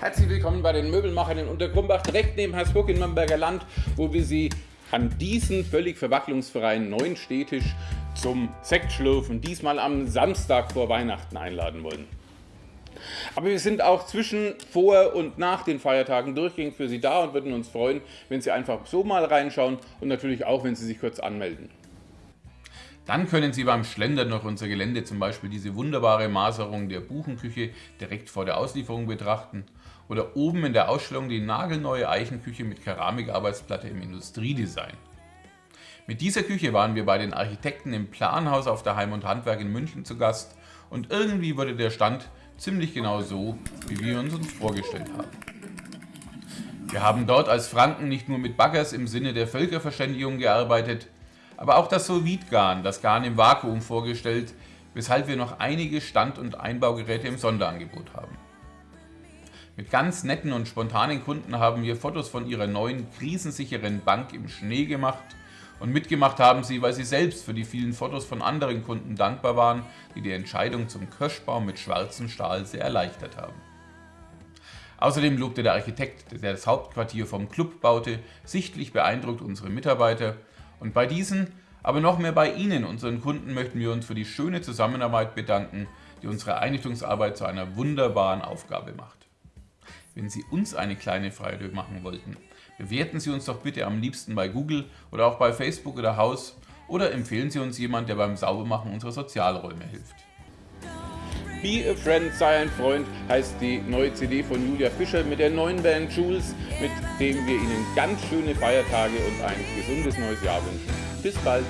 Herzlich willkommen bei den Möbelmachern in Untergrumbach, direkt neben Hersbruck im Nürnberger Land, wo wir Sie an diesen völlig verwacklungsfreien neuen Städtisch zum Sektschlürfen, diesmal am Samstag vor Weihnachten einladen wollen. Aber wir sind auch zwischen vor und nach den Feiertagen durchgehend für Sie da und würden uns freuen, wenn Sie einfach so mal reinschauen und natürlich auch, wenn Sie sich kurz anmelden. Dann können Sie beim Schlendern durch unser Gelände zum Beispiel diese wunderbare Maserung der Buchenküche direkt vor der Auslieferung betrachten oder oben in der Ausstellung die nagelneue Eichenküche mit Keramikarbeitsplatte im Industriedesign. Mit dieser Küche waren wir bei den Architekten im Planhaus auf der Heim und Handwerk in München zu Gast und irgendwie wurde der Stand ziemlich genau so, wie wir uns uns vorgestellt haben. Wir haben dort als Franken nicht nur mit Baggers im Sinne der Völkerverständigung gearbeitet, aber auch das Solvidgarn, das Garn im Vakuum vorgestellt, weshalb wir noch einige Stand- und Einbaugeräte im Sonderangebot haben. Mit ganz netten und spontanen Kunden haben wir Fotos von ihrer neuen krisensicheren Bank im Schnee gemacht und mitgemacht haben sie, weil sie selbst für die vielen Fotos von anderen Kunden dankbar waren, die die Entscheidung zum Kirschbaum mit schwarzem Stahl sehr erleichtert haben. Außerdem lobte der Architekt, der das Hauptquartier vom Club baute, sichtlich beeindruckt unsere Mitarbeiter und bei diesen, aber noch mehr bei Ihnen, unseren Kunden, möchten wir uns für die schöne Zusammenarbeit bedanken, die unsere Einrichtungsarbeit zu einer wunderbaren Aufgabe macht. Wenn Sie uns eine kleine Freude machen wollten, bewerten Sie uns doch bitte am liebsten bei Google oder auch bei Facebook oder Haus oder empfehlen Sie uns jemand, der beim Saubermachen unserer Sozialräume hilft. Be a Friend, sei ein Freund, heißt die neue CD von Julia Fischer mit der neuen Band Jules, mit dem wir Ihnen ganz schöne Feiertage und ein gesundes neues Jahr wünschen. Bis bald!